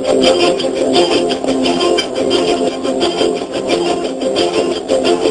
Thank you.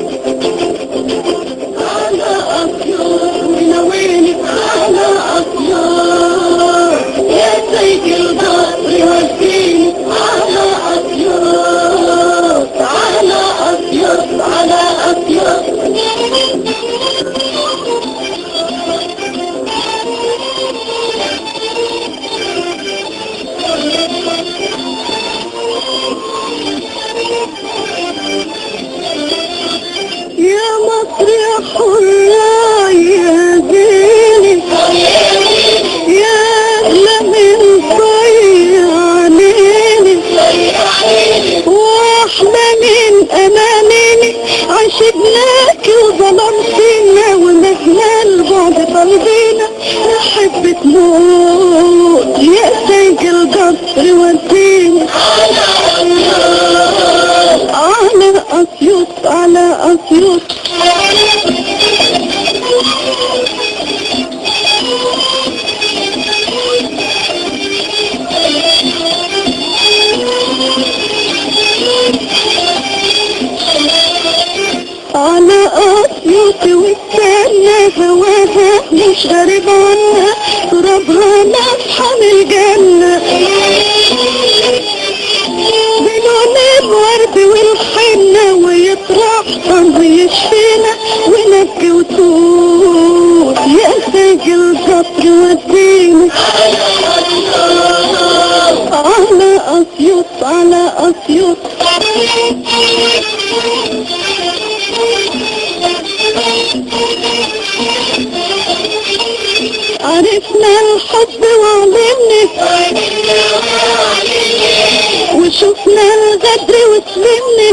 مصر يا حرة يا أغلى من ضيعانيني واحلى من أمانيني عشقناك وظلمتنا ومهما البعد طالبينا نحب تموت سيد القصر وديني على أسيوط على أسيوط. والسنة هواها مش غريب عنا ترابها من الجنة. بلون الورد والحنة ويطرح صنع يشفينا. ونبكي وتوت يا ساق القطر ودينا. على أسيوط على أسيوط. عرفنا الحب وعلمنا وشفنا الغدر وسلمنا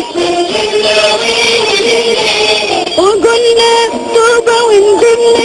وقلنا توبة وندمنا.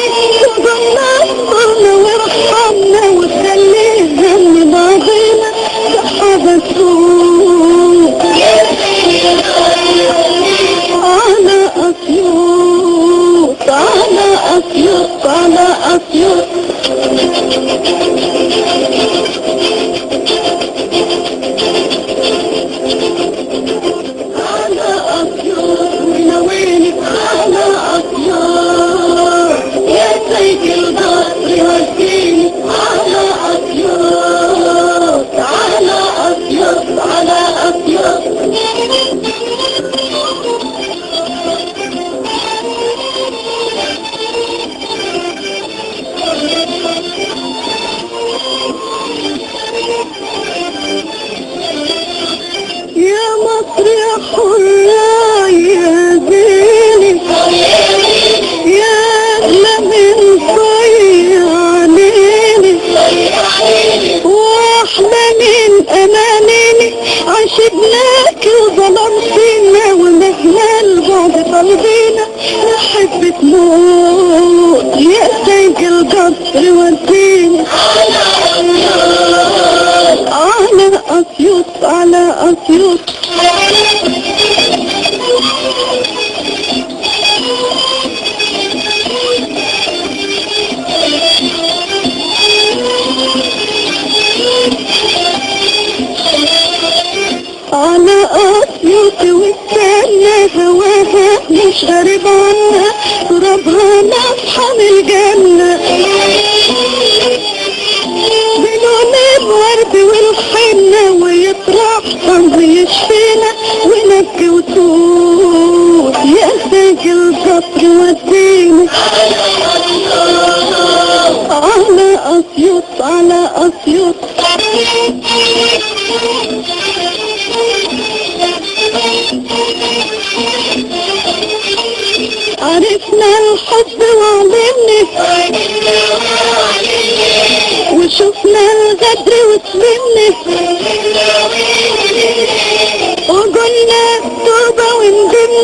من أمانيني عشقناك وظلمتنا ومهما البعد طالبينا نحب تموت يا سيد القصر ودينا والسنة هواها مش غريب عنا ترابها من الجنة بلون الورد والحنة ويطرح صنع يشفينا ونبكي وتوت يا ساق القطر ودينا على أسيوط على أسيوط عرفنا الحب وعلمنا وشفنا الغدر وسلمنا وقلنا توبة وندمنا.